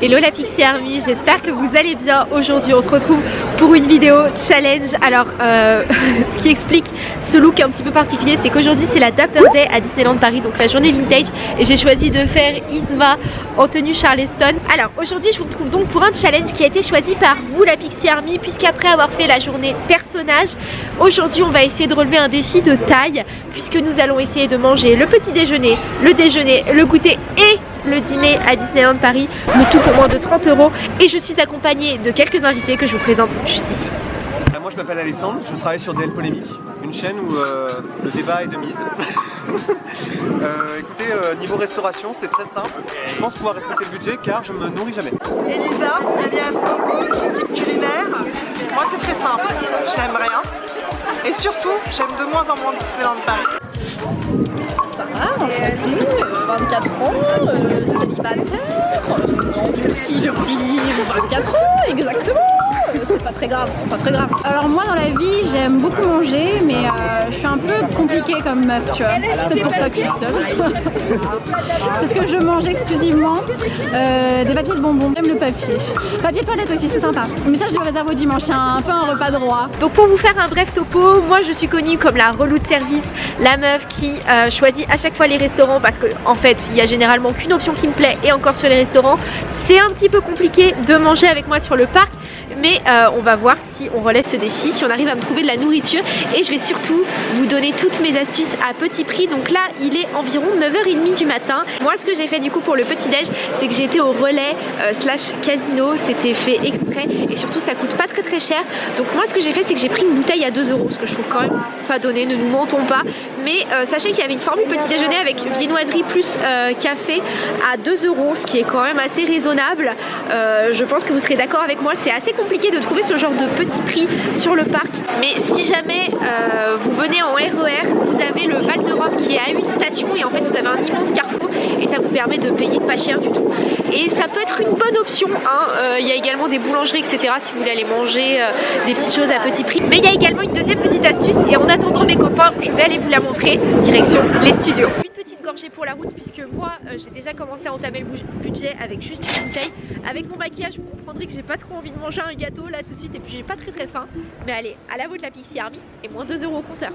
Hello la Pixie Army, j'espère que vous allez bien aujourd'hui. On se retrouve pour une vidéo challenge. Alors, euh, ce qui explique ce look un petit peu particulier, c'est qu'aujourd'hui c'est la Dapper Day à Disneyland Paris, donc la journée vintage. Et j'ai choisi de faire Isma en tenue Charleston. Alors, aujourd'hui je vous retrouve donc pour un challenge qui a été choisi par vous la Pixie Army, puisqu'après avoir fait la journée personnage, aujourd'hui on va essayer de relever un défi de taille, puisque nous allons essayer de manger le petit déjeuner, le déjeuner, le goûter et le dîner à Disneyland Paris, le tout pour moins de 30 euros et je suis accompagnée de quelques invités que je vous présente juste ici. Euh, moi je m'appelle Alessandre, je travaille sur DL Polémique, une chaîne où euh, le débat est de mise. euh, écoutez, euh, niveau restauration c'est très simple, je pense pouvoir respecter le budget car je me nourris jamais. Elisa, alias Coco, critique culinaire. Moi c'est très simple, je n'aime rien. Et surtout, j'aime de moins en moins Disneyland Paris. Va, français, 24 ans, euh, célibataire, si depuis 24 ans, exactement, c'est pas très grave, pas très grave. Alors moi dans la vie, j'aime beaucoup manger, mais euh, je suis un peu compliquée comme meuf, tu vois. C'est peut-être pour ça que je suis seule. c'est ce que je mange exclusivement, euh, des papiers de bonbons, j'aime le papier. Papier toilette aussi, c'est sympa. Mais ça je le réserve au dimanche, c'est un peu un repas droit. Donc pour vous faire un bref topo, moi je suis connue comme la relou de service, la meuf qui euh, choisit à chaque fois les restaurants parce qu'en en fait il y a généralement qu'une option qui me plaît et encore sur les restaurants c'est un petit peu compliqué de manger avec moi sur le parc mais euh, on va voir on relève ce défi, si on arrive à me trouver de la nourriture. Et je vais surtout vous donner toutes mes astuces à petit prix. Donc là il est environ 9h30 du matin. Moi ce que j'ai fait du coup pour le petit déj c'est que j'ai été au relais euh, slash casino. C'était fait exprès. Et surtout ça coûte pas très très cher. Donc moi ce que j'ai fait c'est que j'ai pris une bouteille à 2 euros ce que je trouve quand même pas donné, ne nous mentons pas. Mais euh, sachez qu'il y avait une formule petit déjeuner avec viennoiserie plus euh, café à 2 euros ce qui est quand même assez raisonnable. Je pense que vous serez d'accord avec moi. C'est assez compliqué de trouver ce genre de petit prix sur le parc. Mais si jamais euh, vous venez en RER vous avez le Val d'Europe qui est à une station et en fait vous avez un immense carrefour et ça vous permet de payer pas cher du tout. Et ça peut être une bonne option hein. Euh, il y a également des boulangeries etc si vous voulez aller manger euh, des petites choses à petit prix. Mais il y a également une deuxième petite astuce et en attendant mes copains je vais aller vous la montrer direction les studios pour la route puisque moi euh, j'ai déjà commencé à entamer le budget avec juste une bouteille. Avec mon maquillage vous comprendrez que j'ai pas trop envie de manger un gâteau là tout de suite et puis j'ai pas très très faim. Mais allez à la vôtre la Pixie Army et moins 2 euros au compteur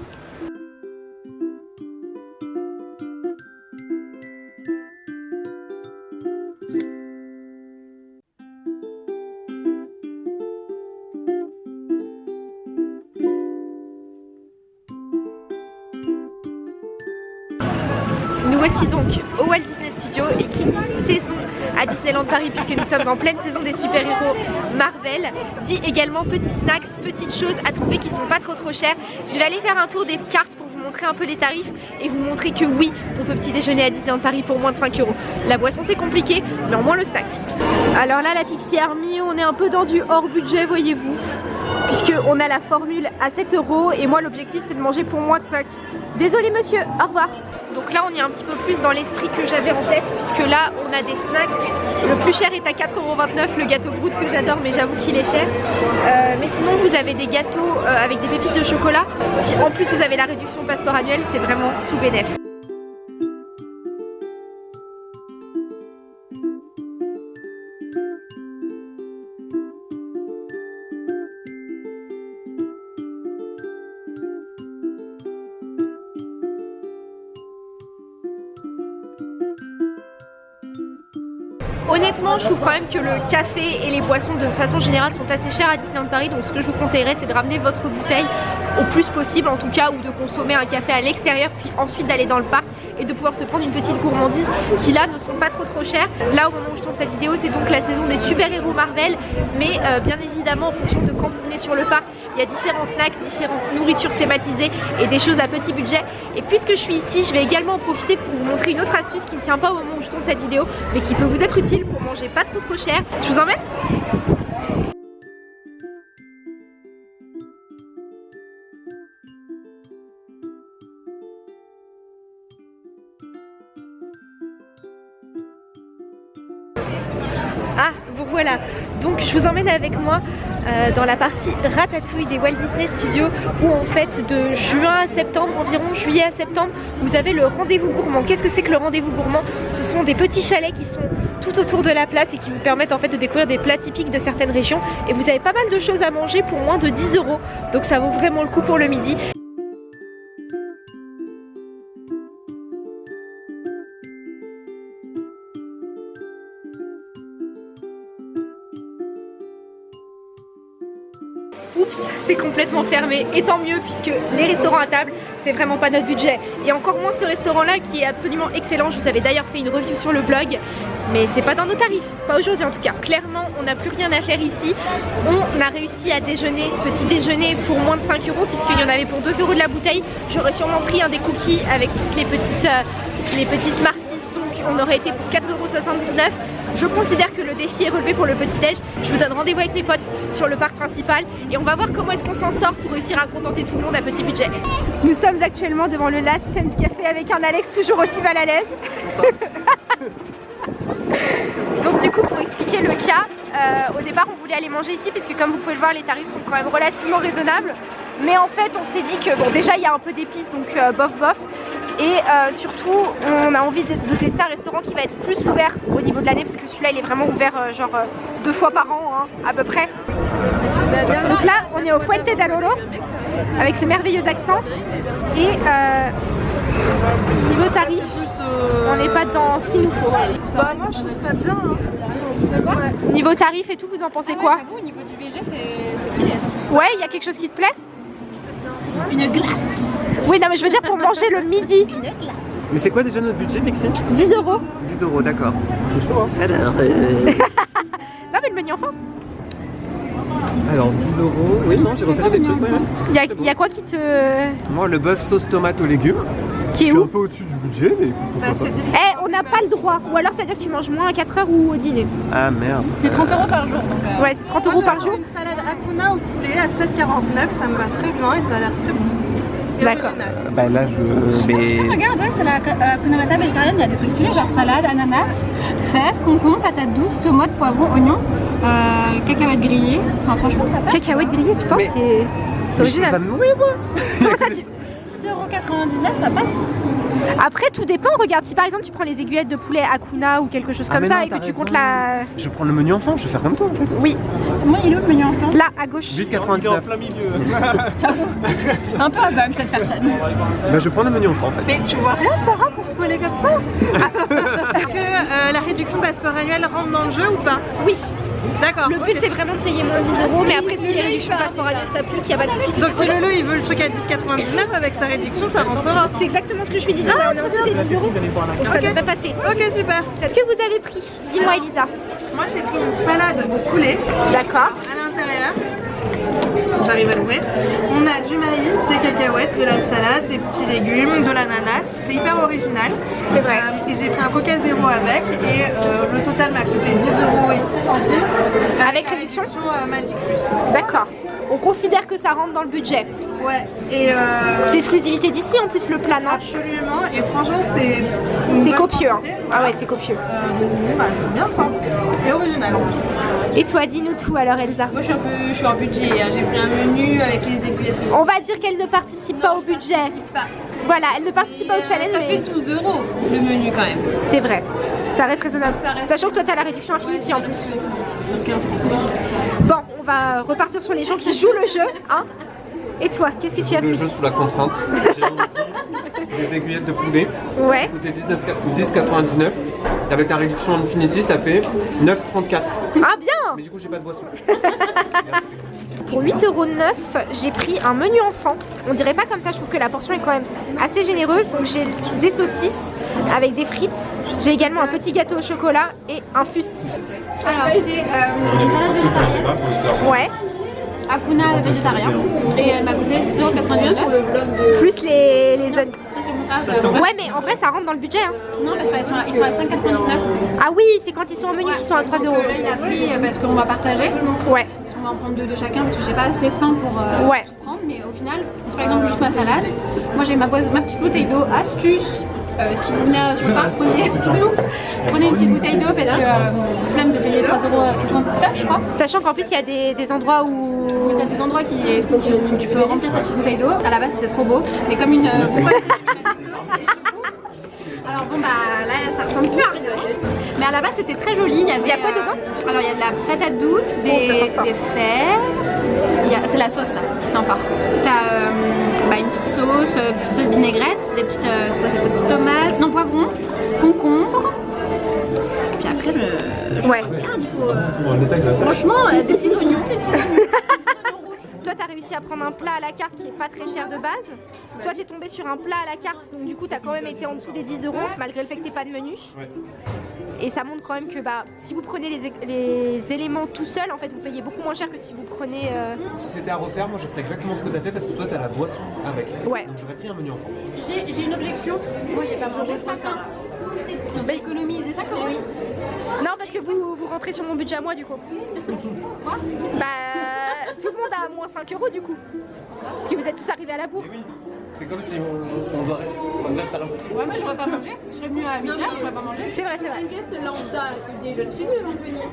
Voici donc au Walt Disney Studio et qui dit saison à Disneyland Paris puisque nous sommes en pleine saison des super-héros Marvel dit également petits snacks, petites choses à trouver qui sont pas trop trop chères. Je vais aller faire un tour des cartes pour vous montrer un peu les tarifs et vous montrer que oui, on peut petit déjeuner à Disneyland Paris pour moins de 5 euros. La boisson c'est compliqué, mais au moins le snack. Alors là la Pixie Army, on est un peu dans du hors budget voyez-vous puisqu'on a la formule à 7 euros et moi l'objectif c'est de manger pour moins de 5. Désolé monsieur, au revoir donc là on est un petit peu plus dans l'esprit que j'avais en tête puisque là on a des snacks. Le plus cher est à 4,29€ le gâteau Groot que j'adore mais j'avoue qu'il est cher. Euh, mais sinon vous avez des gâteaux euh, avec des pépites de chocolat. Si en plus vous avez la réduction passeport annuel c'est vraiment tout bénef. Honnêtement, je trouve quand même que le café et les boissons de façon générale sont assez chers à Disneyland Paris. Donc ce que je vous conseillerais c'est de ramener votre bouteille au plus possible en tout cas ou de consommer un café à l'extérieur puis ensuite d'aller dans le parc et de pouvoir se prendre une petite gourmandise qui là ne sont pas trop trop chères. Là au moment où je tourne cette vidéo c'est donc la saison des super-héros Marvel. Mais euh, bien évidemment en fonction de quand vous venez sur le parc il y a différents snacks, différentes nourritures thématisées et des choses à petit budget. Et puisque je suis ici je vais également en profiter pour vous montrer une autre astuce qui ne tient pas au moment où je tourne cette vidéo mais qui peut vous être utile manger pas trop trop cher. Je vous emmène? Ah, vous voilà. Donc je vous emmène avec moi euh, dans la partie ratatouille des Walt Disney Studios où en fait de juin à septembre, environ juillet à septembre, vous avez le rendez-vous gourmand. Qu'est-ce que c'est que le rendez-vous gourmand? Ce sont des petits chalets qui sont tout autour de la place et qui vous permettent en fait de découvrir des plats typiques de certaines régions et vous avez pas mal de choses à manger pour moins de 10 euros. Donc ça vaut vraiment le coup pour le midi. Fermé et tant mieux puisque les restaurants à table c'est vraiment pas notre budget. Et encore moins ce restaurant là qui est absolument excellent. Je vous avais d'ailleurs fait une review sur le blog mais c'est pas dans nos tarifs, pas aujourd'hui en tout cas. Clairement on n'a plus rien à faire ici. On a réussi à déjeuner, petit déjeuner pour moins de 5 euros puisqu'il y en avait pour 2 euros de la bouteille. J'aurais sûrement pris un des cookies avec toutes les petites euh, les petits Smarties donc on aurait été pour 4,79 euros je considère que le défi est relevé pour le petit déj. Je vous donne rendez-vous avec mes potes sur le parc principal et on va voir comment est-ce qu'on s'en sort pour réussir à contenter tout le monde à petit budget. Nous sommes actuellement devant le Last Chance Café avec un Alex toujours aussi mal à l'aise. Donc du coup pour expliquer le cas, euh, au départ on voulait aller manger ici puisque comme vous pouvez le voir les tarifs sont quand même relativement raisonnables. Mais en fait on s'est dit que bon déjà il y a un peu d'épices donc euh, bof bof et euh, surtout on a envie de, de, tester un restaurant qui va être plus ouvert au niveau de l'année parce que celui-là il est vraiment ouvert euh, genre euh, deux fois par an hein, à peu près. Donc là on est au Fuente d'Aloro avec ce merveilleux accent. Et euh, niveau tarif on n'est pas dans ce qu'il nous faut. Bah moi je trouve ça bien hein. ouais. niveau tarif et tout vous en pensez ah quoi ouais, au niveau du VG c'est stylé. Ouais il y a quelque chose qui te plaît? Une glace oui, non, mais je veux dire pour manger le midi. Mais c'est quoi déjà notre budget, Pixie 10 euros. 10 euros, d'accord. Alors. Euh... non, mais le menu enfant. Alors 10 euros. Oui, non, j'ai repéré des trucs. Il y, a, bon. y a quoi qui te. Moi, le bœuf sauce tomate aux légumes. Qui est je où suis un peu au-dessus du budget, mais pourquoi bah, pas. Eh, on n'a pas le droit. Ou alors, ça veut dire que tu manges moins à 4 heures ou au dîner. Ah merde. C'est 30 euros par jour. Donc, euh... Ouais, c'est 30 euros par jour. Une salade Akuna au poulet à 7,49, ça me va très bien et ça a l'air très bon. D'accord. Bah là je. Mais... regarde, ouais, c'est la euh, Kunamata végétarienne, il y a des trucs stylés genre salade, ananas, fèves, concombre, patates douces, tomates, poivrons, oignons, euh, cacahuètes grillées. Enfin, franchement, ça passe. Cacahuètes grillées, putain, mais... c'est original. Je peux pas me nourrir moi Comment ça, tu... 6,99€, ça passe Après, tout dépend. Regarde, si par exemple tu prends les aiguillettes de poulet Akuna ou quelque chose ah comme ça non, et que tu raison. comptes la. Je prends le menu enfant, je vais faire comme toi en fait. Oui. C'est moi, il est où le menu enfant? Là, à gauche. 8,99. en plein milieu. J'avoue. Un peu aveugle cette personne. Bah, je prends le menu enfant en fait. Mais tu vois rien, Sarah, pour te coller comme ça Est-ce que euh, la réduction passeport annuel rentre dans le jeu ou pas? Oui. D'accord. Le but okay. c'est vraiment de payer moins de 10 euros, mais après si les réductions passeport annuel ça plus, il n'y a pas de souci. Donc si Lolo il veut le truc à 10,99 avec sa réduction, ça rentrera. C'est exactement ce que je lui disais. Ah, on est en dessous des 10 euros. Donc ça Ok. devrait passer. Ok, super. Qu'est-ce que vous avez pris? Dis-moi Elisa. Moi j'ai pris une salade au poulet D'accord. à l'intérieur. J'arrive à l'ouvrir. On a du maïs, des cacahuètes, de la salade, des petits légumes, de l'ananas. C'est hyper original. C'est vrai. Euh, et j'ai pris un coca zéro avec et euh, le total m'a coûté 10 euros et 6 centimes. Avec réduction euh, Magic Plus. D'accord. On considère que ça rentre dans le budget. Ouais. Et euh, C'est exclusivité d'ici en plus le plat, non? Absolument. Et franchement, c'est. C'est copieux. hein. Ah ouais, c'est copieux. Euh, bah, bien quoi. Et original en plus. Et toi, dis-nous tout alors Elsa. Moi je suis un peu je suis en budget, hein. j'ai pris un menu avec les aiguillettes de... On va dire qu'elle ne participe pas au budget. participe pas. Voilà, elle ne participe pas au euh, challenge. Ça mais fait 12 euros le menu quand même. C'est vrai. Ça reste raisonnable. Ça reste- Sachant que toi, t'as la réduction Infinity en plus. Donc 15%. On va repartir sur les gens qui jouent le jeu. Hein Et toi, qu'est-ce que tu as Le pris jeu sous la contrainte. Des aiguillettes de poulet. Ouais. coûtait 19 10,99. Avec la réduction Infinity, ça fait 9,34. Ah bien Mais du coup, j'ai pas de boisson. Pour 8,9€, j'ai pris un menu enfant. On dirait pas comme ça, je trouve que la portion est quand même assez généreuse. Donc j'ai des saucisses avec des frites. J'ai également un petit gâteau au chocolat et un fusti. Alors, c'est euh, une salade végétarienne, Ouais. Akuna végétarien, et elle m'a coûté 6,99€. Plus les, les mon Ouais, mais en vrai, ça rentre dans le budget. hein. Non, parce qu'ils sont, à- ils sont à 5,99€. Ah oui, c'est quand ils sont au menu qu'ils sont à 3 euros. Là, il a pris euh, parce qu'on va partager. Ouais. Va en prendre deux de chacun parce que j'ai pas assez faim pour euh, Ouais. tout prendre. Mais au final, c'est par exemple juste ma salade. Moi j'ai ma, petite bouteille d'eau astuce. Euh, si vous venez sur le parc, prenez, prenez une petite bouteille d'eau parce que euh, flemme de payer 3,69€ je crois. Sachant qu'en plus il y a des, des endroits où... T'as des endroits qui, qui- où tu peux remplir ta petite bouteille d'eau. À la base c'était trop beau, mais comme une euh, boîte de sauce et choco. Alors bon bah là ça ressemble plus à rien. Mais à la base c'était très joli. Il y, avait, Il y a quoi euh, dedans Alors il y a de la patate douce, des, fèves. C'est la sauce ça, qui sent fort. T'as euh, bah, une petite sauce, euh, petite sauce vinaigrette, des petites, euh, quoi, des petites tomates, non poivrons, concombre. Puis après je, je Ouais. regarde, il faut euh, franchement euh, des petits oignons, des petits oignons. Toi t'as réussi à prendre un plat à la carte qui est pas très cher de base. Toi t'es tombé sur un plat à la carte donc du coup t'as quand même été en dessous des 10 euros malgré le fait que t'aies pas de menu. Ouais. Et ça montre quand même que bah si vous prenez les, éléments tout seul en fait vous payez beaucoup moins cher que si vous prenez... euh, Si c'était à refaire, moi je ferais exactement ce que t'as fait parce que toi t'as la boisson avec. Ouais. Donc j'aurais pris un menu enfant. J'ai j'ai une objection. Moi, j'ai pas mangé ce matin. Je économise des 5 euros. Non parce que vous, vous rentrez sur mon budget à moi du coup. Quoi? Bah tout le monde a moins 5 euros du coup. Parce que vous êtes tous arrivés à la bourre. C'est comme si on, on doit on devrait faire un. Ouais, moi, j'aurais pas mangé. Je serais venue à 8 heures, j'aurais pas mangé. C'est vrai, c'est vrai. guest lambda qui déjeune chez nous, on peut venir.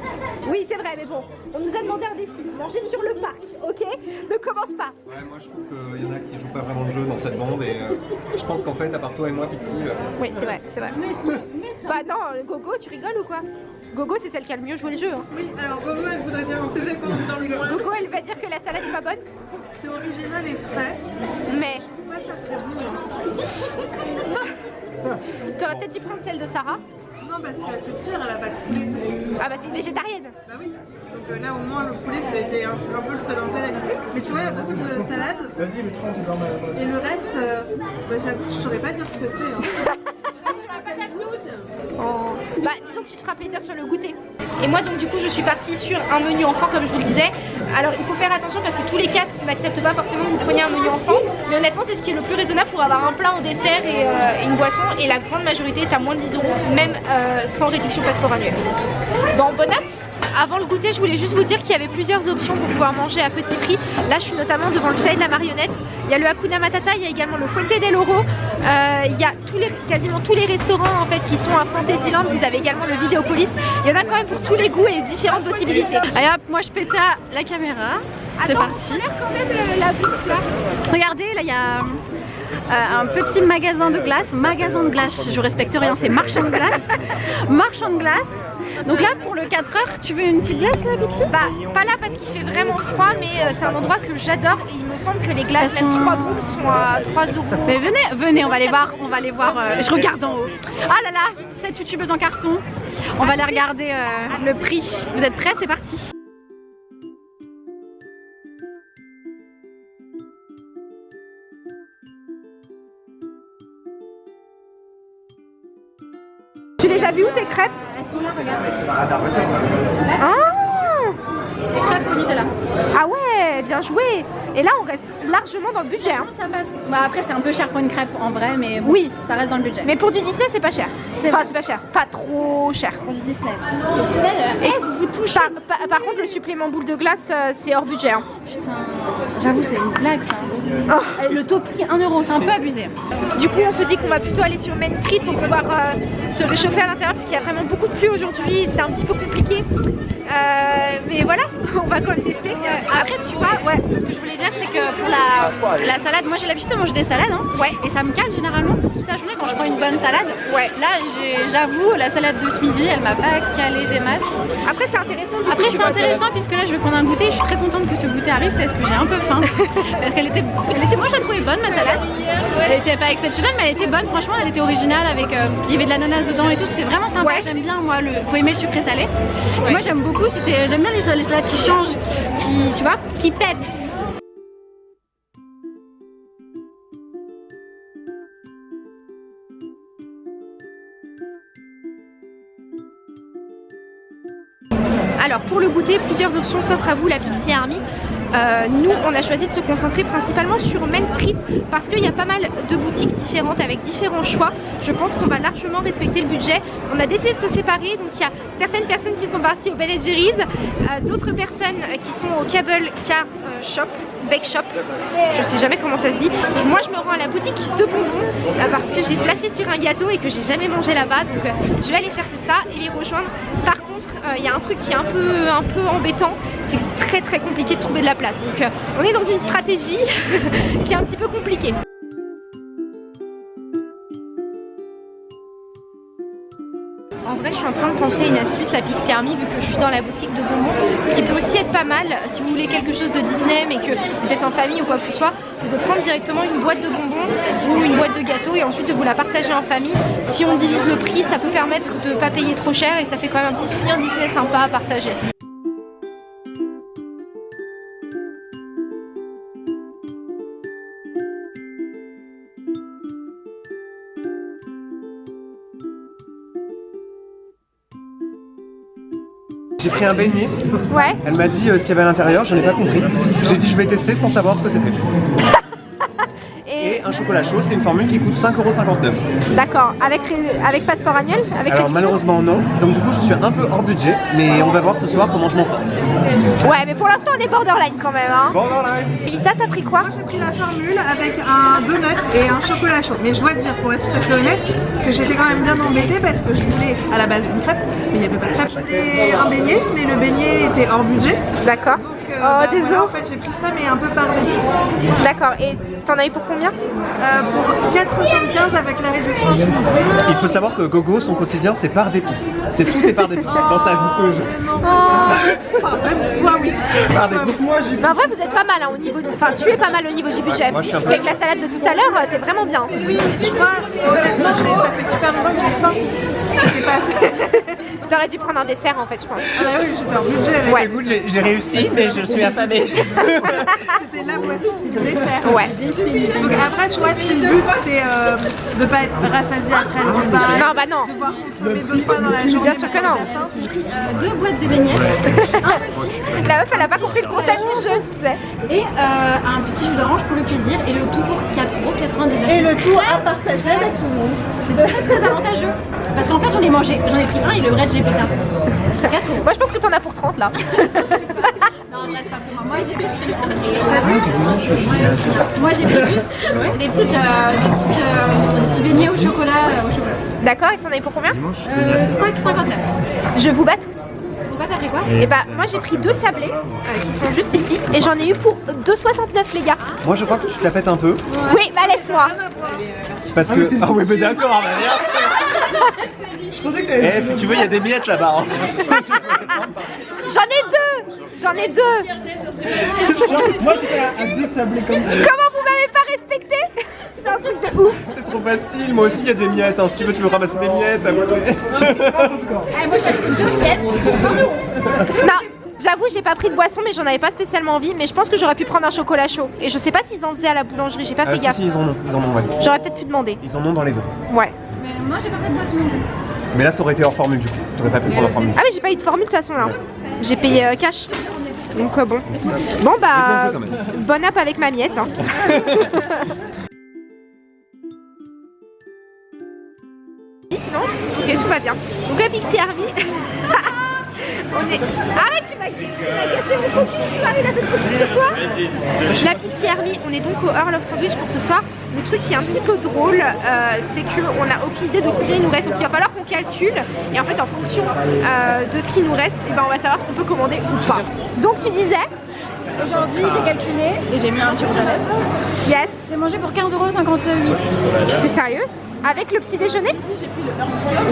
Oui, c'est vrai, mais bon, on nous a demandé un défi. Manger sur le parc, ok? Ne commence pas. Ouais, moi je trouve qu'il y en a qui jouent pas vraiment le jeu dans cette bande et euh, je pense qu'en fait, à part toi et moi, Pixie, euh, Oui, c'est vrai, c'est vrai. Bah non, euh, Gogo, tu rigoles ou quoi? Gogo, c'est celle qui a le mieux joué le jeu. hein. Oui, alors Gogo, elle voudrait dire on comme dans le coin. Gogo, elle va dire que la salade est pas bonne, C'est original et frais. mais T'aurais peut-être dû prendre celle de Sarah. Non, parce que c'est pire, elle a pas de poulet. Ah bah c'est une végétarienne. Bah oui. Donc euh, là, au moins, le poulet, c'était un, c'est un peu le seul intérêt. Mais tu vois, il y a beaucoup de salades. Et le reste, euh, bah, j'avoue, je saurais pas dire ce que c'est. hein. Oh. Bah disons que tu te feras plaisir sur le goûter. Et moi donc du coup je suis partie sur un menu enfant comme je vous le disais. Alors il faut faire attention parce que tous les castes n'acceptent pas forcément que vous preniez un menu enfant. Mais honnêtement c'est ce qui est le plus raisonnable pour avoir un plat en dessert et, euh, une boisson. Et la grande majorité est à moins de 10 euros, même euh, sans réduction passeport annuel. Bon bon app avant le goûter, je voulais juste vous dire qu'il y avait plusieurs options pour pouvoir manger à petit prix. Là, je suis notamment devant le chalet de la marionnette. Il y a le Hakuna Matata, il y a également le Fuente del Oro. Euh, il y a quasiment tous les restaurants en fait qui sont à Fantasyland. Vous avez également le Vidéopolis. Il y en a quand même pour tous les goûts et différentes possibilités. Allez hop, moi je à la caméra. C'est parti. quand même la là. Regardez, là il y a euh, un petit magasin de glace. Magasin de glace, je respecte rien, c'est marchand de glace. marchand de glace. Donc là pour le 4 heures, tu veux une petite glace là, Pixie Bah, pas là parce qu'il fait vraiment froid, mais euh, c'est un endroit que j'adore et il me semble que les glaces, Elles même sont- 3 boules, sont à 3 euros. Mais venez, venez, on va les voir, on va les voir. euh, je regarde en haut. Ah là là, cette youtubeuses en carton. On va aller regarder euh, le prix. Vous êtes prêts? C'est parti. Vues où tes crêpes Elles sont là, regarde. Ah Les crêpes au Nutella. Ah ouais, bien joué Et là on reste largement dans le budget. hein. Ça passe? Bah, après, c'est un peu cher pour une crêpe en vrai, mais bon, Oui. ça reste dans le budget. Mais pour du Disney c'est pas cher. Enfin c'est pas cher, c'est pas trop cher. pour du Disney. Parce que Disney, euh, Et vous touchez. Par, par- par contre le supplément boule de glace euh, c'est hors budget. hein. putain. J'avoue, c'est une blague ça. Oh. Le taux prix 1 euro, c'est un peu abusé. Du coup on se dit qu'on va plutôt aller sur Main Street pour pouvoir euh, se réchauffer à l'intérieur parce qu'il y a vraiment beaucoup de pluie aujourd'hui, c'est un petit peu compliqué. Euh, mais voilà, on va quand même tester. Après, tu vois, ouais, ce que je voulais dire, c'est que pour la, la salade, moi j'ai l'habitude de manger des salades, hein, Ouais. et ça me calme généralement pour toute la journée quand je prends une bonne salade. Ouais. Là, j'avoue, la salade de ce midi, elle m'a pas calé des masses. Après c'est intéressant. Après, c'est intéressant puisque là, je vais prendre un goûter. Je suis très contente que ce goûter arrive parce que j'ai un peu faim. parce qu'elle était, elle était, moi, je la trouvais bonne ma salade. Elle était pas exceptionnelle, mais elle était bonne. Franchement, elle était originale avec, euh, il y avait de l'ananas dedans et tout. C'était vraiment sympa. Ouais. J'aime bien, moi, le, faut aimer le sucré salé. Moi, j'aime beaucoup. C'était, j'aime bien les, les salades qui changent, qui, tu vois, qui peps. Alors pour le goûter, plusieurs options s'offrent à vous, la Pixie Army. Euh, nous, on a choisi de se concentrer principalement sur Main Street parce qu'il y a pas mal de boutiques différentes avec différents choix. Je pense qu'on va largement respecter le budget. On a décidé de se séparer, donc il y a certaines personnes qui sont parties au Ben Jerry's, euh, d'autres personnes qui sont au Cable Car euh, Shop, Bake Shop. Je sais jamais comment ça se dit. Moi je me rends à la boutique de bonbons parce que j'ai flashé sur un gâteau et que j'ai jamais mangé là-bas. Donc je vais aller chercher ça et les rejoindre. Par contre, il y a un truc qui est un peu, un peu embêtant, c'est très très compliqué de trouver de la place. Donc on est dans une stratégie qui est un petit peu compliquée. En vrai, je suis en train de penser une astuce à Pixie Army vu que je suis dans la boutique de bonbons. Ce qui peut aussi être pas mal si vous voulez quelque chose de Disney mais que vous êtes en famille ou quoi que ce soit, c'est de prendre directement une boîte de bonbons ou une boîte de gâteaux et ensuite de vous la partager en famille. Si on divise le prix, ça peut permettre de ne pas payer trop cher et ça fait quand même un petit souvenir Disney sympa à partager. Pris un beignet. Ouais. Elle m'a dit euh, ce qu'il y avait à l'intérieur, je n'ai pas compris. J'ai dit je vais tester sans savoir ce que c'était. Et, un chocolat chaud, c'est une formule qui coûte 5,59€. d'accord, avec, avec passeport annuel? Avec Alors malheureusement non, donc du coup je suis un peu hors budget, mais on va voir ce soir comment je m'en sors. Ouais, mais pour l'instant on est borderline quand même. Hein. Voilà Elisa, t'as pris quoi? Moi j'ai pris la formule avec un donut et un chocolat chaud. Mais je dois dire, pour être tout à fait honnête, que j'étais quand même bien embêtée parce que je voulais à la base une crêpe, mais il n'y avait pas de crêpe. Je voulais un beignet, mais le beignet était hors budget. D'accord. Euh, Oh, bah, voilà, en fait j'ai pris ça mais un peu par dépit. D'accord, et t'en as eu pour combien? Euh, pour 4,75 avec la réduction en. Il faut savoir que Gogo, son quotidien c'est par dépit. C'est tout est par dépit dans sa vie. Non, c'est pas- Enfin, même toi oui. Par dépit. Moi j'ai Mais en vrai, vous êtes pas mal hein, au niveau. du- Enfin, tu es pas mal au niveau du budget. moi, je suis un Parce peu- qu'avec la salade de tout à l'heure, euh, t'es vraiment bien. Oui, mais je crois, honnêtement, ça fait super longtemps que j'ai faim. C'était pas assez. T'aurais dû prendre un dessert en fait, je pense. Ah bah oui, j'étais en budget avec Ouais. Écoute, j'ai j'ai réussi, mais je suis affamé. C'était la boisson, le dessert. Ouais. Donc après, tu vois, si le but c'est euh, de pas être rassasié après le repas, Non, bah non. de pouvoir consommer deux fois dans la journée, Bien sûr que non. faim, Deux boîtes de beignets La meuf, elle a pas compris le concept du jeu, tu sais. et euh, un petit jus d'orange pour le plaisir et le tout pour 4,99€. Et le tout à partager avec tout le monde. C'est très très avantageux. Parce qu'en fait j'en ai mangé, j'en ai pris un et le vrai j'ai pété un peu. 4 euros. Moi, je pense que t'en as pour 30 là. Non, là c'est pas pour moi. Moi j'ai pris. Moi j'ai pris juste des, petites, euh, des, petites, euh, des petits beignets au chocolat. euh, au chocolat. D'accord, et t'en as eu pour combien Euh, 3,59. Je vous bats tous. Pourquoi t'as pris quoi Et bah, moi j'ai pris deux sablés euh, qui sont juste ici. Et j'en ai eu pour 2,69 les gars. Moi je crois que tu te la pètes un peu. Oui, bah laisse-moi. Parce que. Ah oui, mais d'accord, bah merde. Je pensais que t'avais. Eh, si tu veux, il y a des miettes là-bas. hein. J'en ai deux J'en ai deux Moi j'étais à, à deux sablés comme ça. Comment vous m'avez pas respecté? C'est un truc de ouf C'est trop facile, moi aussi il y a des miettes. hein. Si tu veux, tu peux ramasser des miettes à côté. Eh, Moi j'ai acheté deux miettes pour 20 euros. Non, j'avoue, j'ai pas pris de boisson, mais j'en avais pas spécialement envie. Mais je pense que j'aurais pu prendre un chocolat chaud. Et je sais pas s'ils en faisaient à la boulangerie, j'ai pas Ah, fait si, gaffe. si, ils en ont, ils en ont, ouais. J'aurais peut-être pu demander. Ils en ont dans les deux. Ouais. Mais moi j'ai pas fait de boisson non plus. Mais là, ça aurait été hors formule du coup. T'aurais pas pu prendre en formule. Ah, mais j'ai pas eu de formule de toute façon là. J'ai payé euh, cash. Donc euh, bon. Bon bah, Bien joué, quand même. bon app avec ma miette. hein. non Ok, tout va bien. Donc la Pixie Army. On est... Arrête, tu m'as gâché mon focus, Marie, la tête focus sur toi. La Pixie Army, on est donc au Earl of Sandwich pour ce soir. Le truc qui est un petit peu drôle, euh, c'est qu'on n'a aucune idée de combien il nous reste. Donc il va falloir qu'on calcule. Et en fait, en fonction euh, de ce qui nous reste, eh ben, on va savoir ce qu'on peut commander ou pas. Donc tu disais? Aujourd'hui j'ai calculé et j'ai mis un petit rouge à lèvres. Yes. J'ai mangé pour 15,58€. T'es sérieuse? Avec le petit déjeuner?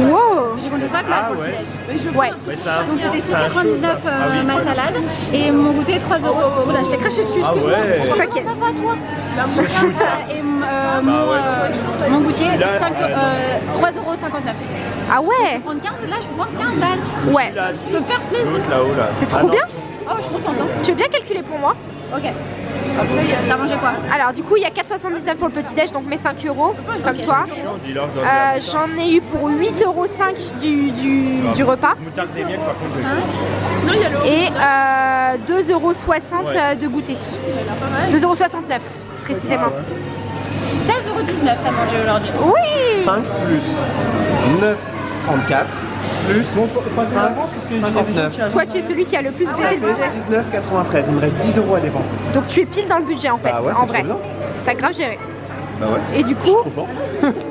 Wow J'ai compté 5 là pour le petit-déj. Ouais. Donc c'était 6,99€ euh, ma salade et mon goûter 3 euros. Voilà, je t'ai craché dessus, excuse-moi. Je pense T'inquiète. que ça va toi Euh, Et euh, mon, euh, mon goûter 5, euh, 3,59€. Ah ouais Prendre 15, là je peux prendre 15 balles. Ouais. Je peux me faire plaisir. C'est trop bien Oh, je suis contente. Hein. Tu veux bien calculer pour moi? Ok. T'as mangé quoi Alors du coup il y a 4,79 pour le petit déj donc mes 5 euros comme toi. Euh, J'en ai eu pour 8,5 euros du, du, du repas et euh, 2,60 euros de goûter. 2,69 euros précisément. 16,19€ t'as mangé aujourd'hui. Oui 5 plus 9, 34. plus 5, 59. Toi, tu es celui qui a le plus baissé le budget. 19,93. Il me reste 10 euros à dépenser. Donc tu es pile dans le budget en fait, Bah ouais, en c'est vrai. T'as grave géré. Bah ouais. Et du Je suis coup,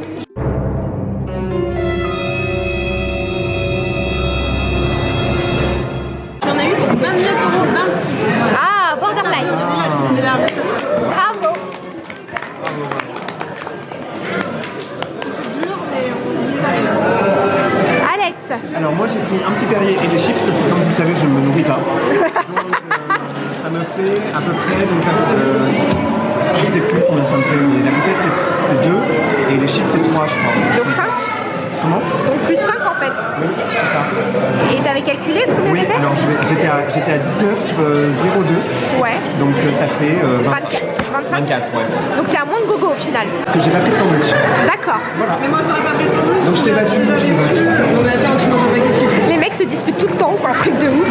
19,02. Euh, ouais. Donc euh, ça fait 20... 25. 24, ouais. Donc t'es à moins de gogo au final. Parce que j'ai pas pris de sandwich. D'accord. Voilà. Mais moi j'aurais pas pris de sandwich. Donc je t'ai battu, je t'ai battu. Les mecs se disputent tout le temps, c'est un truc de ouf.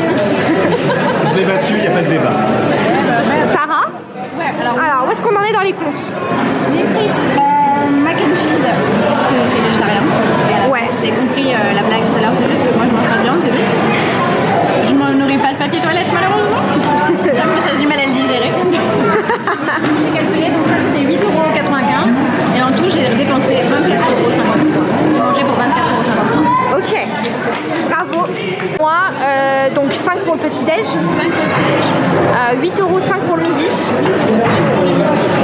je l'ai battu, y a pas de débat. Sarah Ouais, alors. Alors où est-ce qu'on en est dans les comptes J'ai pris euh, mac and cheese, parce que c'est végétarien. Ouais. Si vous avez compris la blague tout à l'heure, c'est juste que moi je mange pas de viande, c'est tout papier toilette malheureusement. ça me fait j'ai mal à le digérer. j'ai calculé, donc ça c'était 8,95€ et en tout j'ai dépensé 24,53€. J'ai mangé pour 24,53€. Ok. Bravo. Moi, euh, donc 5 pour le petit-déj, 5 pour le petit-déj. euh, 8,5€ pour le midi,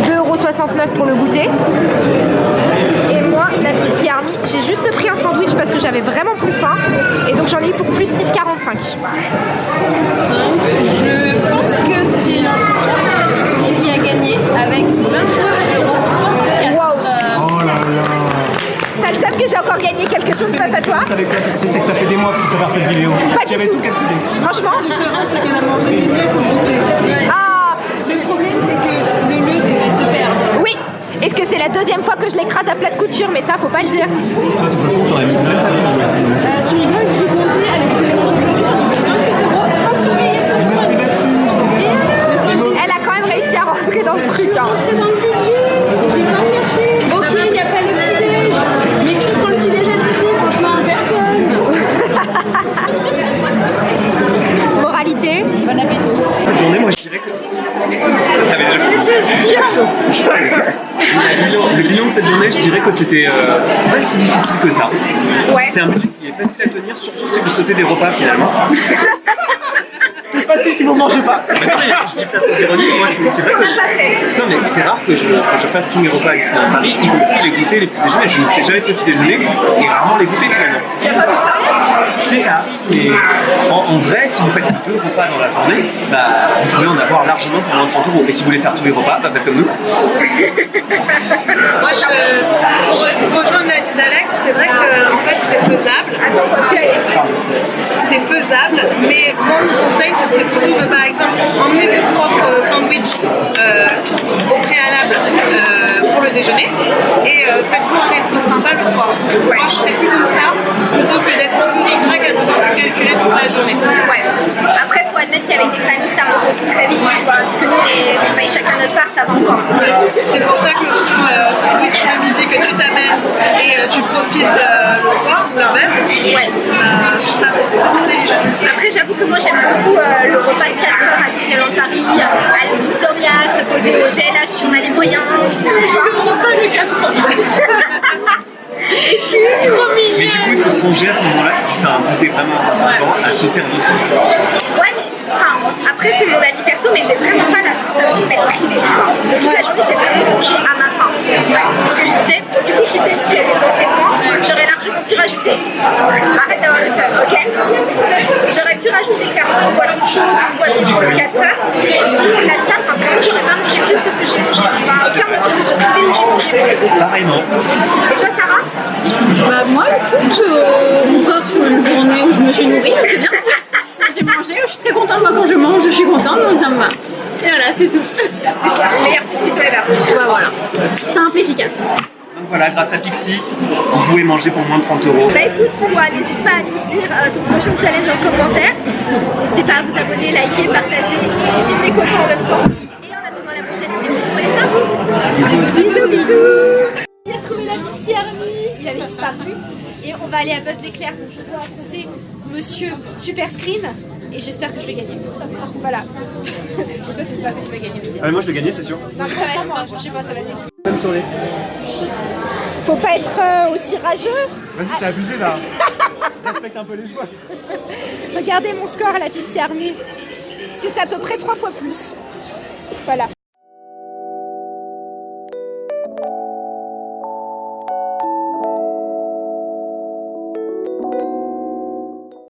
2,69€ pour le goûter. La Army, j'ai juste pris un sandwich parce que j'avais vraiment plus faim. Et donc j'en ai eu pour plus 6,45. Je pense que c'est notre qui a gagné avec 22,64€. Waouh. Euh, Oh là là. T'as le seum que j'ai encore gagné quelque chose face à toi c'est que ça fait des mois que tu prépares cette vidéo. Pas du J'avais tout. tout calculé. Franchement La différence, c'est qu'elle a mangé des miettes au goûter. Ah Le problème, c'est que le le déteste perdre. Oui Est-ce que c'est la deuxième fois que je l'écrase à plat de couture Mais ça, faut pas le dire. De toute façon, tu aurais. Euh, tu rigoles, j'ai compté avec ce que j'ai mangé aujourd'hui, j'en ai pris 28 euros sans surveiller ce que Elle a quand même réussi à rentrer dans le truc. hein. J'ai pas cherché. Ok, il n'y a pas le petit-déj, mais qui personne? Moralité Bon appétit. Cette journée, moi, je dirais que. Déjà le bilan, le bilan de cette journée, je dirais que c'était euh, pas si difficile que ça. Ouais. C'est un budget qui est facile à tenir, surtout si vous sautez des repas finalement. c'est facile si vous mangez pas. je dis ça sans ironie, moi c'est vrai que non mais c'est rare que je, que je fasse tous mes repas ici à Paris, y compris les goûters, les petits déjeuners. Je ne fais jamais de petits déjeuners et rarement les goûters finalement. C'est ça. En, vrai, si vous faites deux repas dans la journée, bah, vous pouvez en avoir largement de 30 euros. Et si vous voulez faire tous les repas, bah, faites comme nous. Moi, je, pour rejoindre l'avis d'Alex, c'est vrai que en fait, c'est faisable. C'est faisable, mais mon conseil, ce serait plutôt de, par exemple, emmener vos propres sandwichs euh, au préalable euh, pour le déjeuner et euh, faites-vous un resto sympa le soir. Moi, je ferais plutôt ça plutôt que d'être grec à devoir tout calculer toute la journée. Ouais. Après, faut admettre qu'avec des familles, ça monte aussi très vite. Tu vois. Parce que nous, on paye chacun notre part, ça va encore. C'est pour ça que l'option euh, sandwich le midi que tu t'amènes et euh, tu profites euh, le soir, ou l'inverse, Ouais. euh, ça. Après, j'avoue que moi, j'aime beaucoup euh, le repas de 4 heures à Disneyland Paris, aller au Victoria, se poser au DLH si on a les moyens. Tu vois. Excuse-moi. Mais du coup, il faut songer à ce moment-là, si tu fais un goûter vraiment important, à sauter un autre repas. Ouais, mais enfin, après c'est mon avis perso, mais j'ai vraiment pas la sensation d'être privée. tu vois. De toute la journée, j'ai vraiment mangé à ma faim. Ouais, c'est ce que je disais. Du coup, je sais qu'il y avait pensé moi, j'aurais largement pu rajouter. Arrête d'avoir le seul, ok? J'aurais pu rajouter clairement une boisson chaude, une boisson chaude de 4 heures. Et sinon, au-delà de ça, enfin, j'aurais pas mangé plus que ce que j'ai mangé. Enfin, je me suis privée où j'ai mangé beaucoup. Pareillement. Et toi, Sarah? Bah moi, écoute, euh, sauf une journée où je me suis nourrie, c'est bien. J'ai mangé, je suis très contente. Moi, quand je mange, je suis contente, donc ça me va. Et voilà, c'est tout. Le meilleur petit sur les verres. Voilà. Simple, efficace. Donc voilà, grâce à Pixie, vous pouvez manger pour moins de 30 euros. Bah écoute, toi, n'hésite pas à nous dire euh, ton prochain challenge en commentaire. N'hésitez pas à vous abonner, liker, partager, suivre mes copains en même temps. Et en attendant la prochaine vidéo, prenez ça. Bisous, bisous. La Pixie Army. Il avait disparu. Et on va aller à Buzz l'éclair. Donc je dois affronter Monsieur Super Screen. Et j'espère que je vais gagner. Voilà. Et toi, t'espères que tu vas gagner aussi. Ah, mais moi je vais gagner, c'est sûr. Non, mais ça va être moi. Je sais pas, ça va être. Même journée. Faut pas être euh, aussi rageux. Vas-y, c'est abusé là. Respecte un peu les joueurs. Regardez mon score à la Pixie Army. C'est à peu près trois fois plus. Voilà.